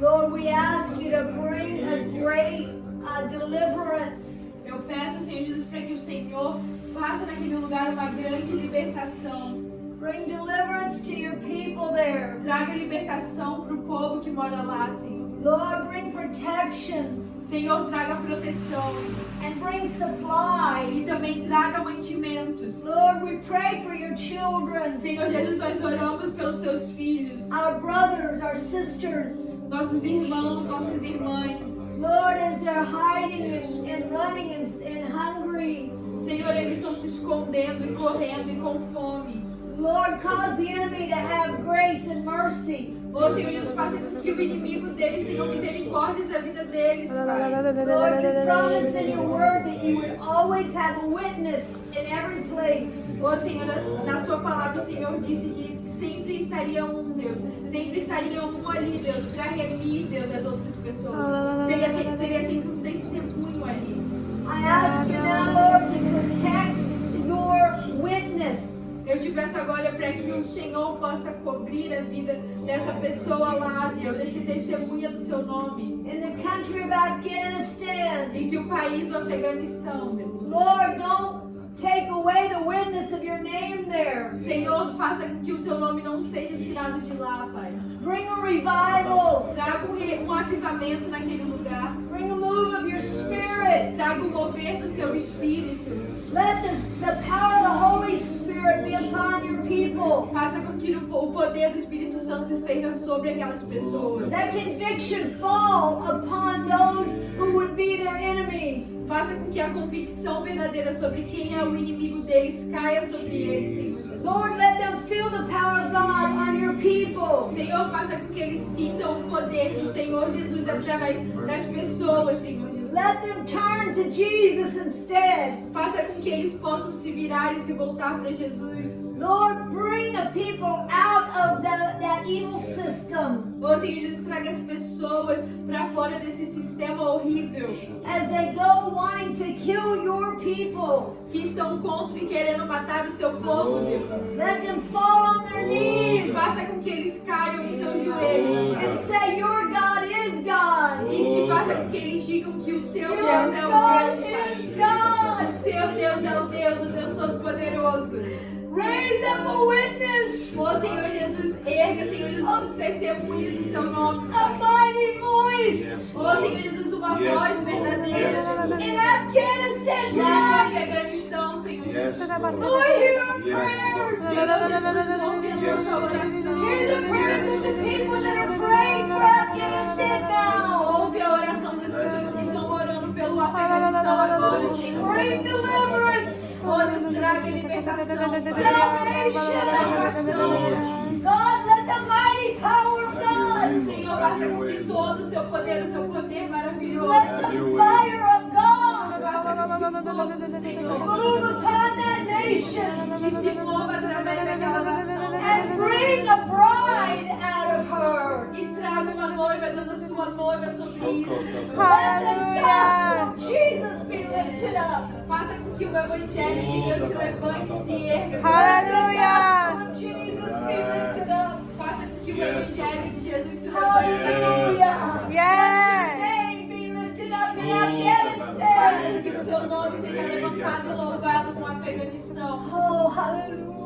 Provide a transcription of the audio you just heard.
Lord, we ask you to bring a great uh, deliverance. Eu peço, Senhor Jesus, para que o Senhor faça naquele lugar uma grande libertação. Bring deliverance to your people there. Traga libertação para o povo que mora lá, Senhor. Lord, bring protection Senhor, traga proteção and bring supply. e também traga mantimentos. Lord, we pray for your children, Senhor Jesus, nós oramos pelos seus filhos, our brothers, our sisters. nossos irmãos, nossas irmãs. Lord, as they're hiding and, and running and, and hungry. Senhor, eles estão se escondendo e correndo e com fome. Lord, cause the enemy to have grace and mercy. Ô Senhor Jesus, faça com que o inimigo deles tenha misericórdia da vida deles, Pai. Lord, you promised in your word that you would always have a witness in every place. Ô Senhor, na- na sua palavra o Senhor disse que sempre estaria um, Deus. Sempre estaria um ali, Deus, para remir, Deus, as outras pessoas. Seria, seria sempre um testemunho ali. I ask peço agora para que o Senhor possa cobrir a vida dessa pessoa lá, Deus, desse testemunha do seu nome. In the country of Afghanistan, E que o país, o Afeganistão, Deus. Lord, don't take away the witness of your name there. Senhor, faça com que o seu nome não seja tirado de lá, Pai. Bring a revival. Traga um, um avivamento naquele lugar. Bring a move of your spirit. Traga o mover do seu espírito. Let this, the power of the Holy Spirit be upon your people. Faça com que o poder do Espírito Santo esteja sobre aquelas pessoas. That conviction fall upon those who would be their enemy. Faça com que a convicção verdadeira sobre quem é o inimigo deles caia sobre eles, Senhor Jesus. Lord, let them feel the power of God on your people. Senhor, faça com que eles sintam o poder do Senhor Jesus através das pessoas, Senhor. Let them turn to Jesus instead. Faça com que eles possam se virar e se voltar para Jesus. Lord, bring a people out of the, that evil system Ô Senhor Jesus, traga as pessoas para fora desse sistema horrível as they go wanting to kill your people. que estão contra e querendo matar o seu povo, Deus. Let them fall on their knees Faça com que eles caiam em seus joelhos. and say, Your. E que eles digam que o seu Your Deus é o Deus, Pai. O seu Deus é o Deus, o Deus Todo-Poderoso. Raise up a witness, Ô Senhor Jesus, erga, Senhor Jesus, os testemunhos do seu nome. a mighty voice Ô Senhor Jesus, uma Yes, voz Lord. verdadeira. In Afghanistan tonight. Afeganistão, Senhor Jesus. Lord. Lord, hear our prayers. Senhor Jesus, ouve a Yes, nossa Lord. oração. Hear the prayers of the people that are praying for Afghanistan now. Libertação. Lord. God, let the mighty power of God, Senhor, faça com que todo o seu poder, o seu poder maravilhoso, let the fire of God Senhor move upon that nation que se mova através daquela nação and bring a sua noiva sobre isso. Aleluia! Jesus be lifted up. Faça com que o evangelho de Deus se levante e se erga. Aleluia! Jesus be lifted up. Faça com que o evangelho de Jesus se levante. Aleluia! Yes! Be lifted up in Afghanistan. Faça com que o seu nome seja levantado e louvado no Afeganistão. Oh, aleluia!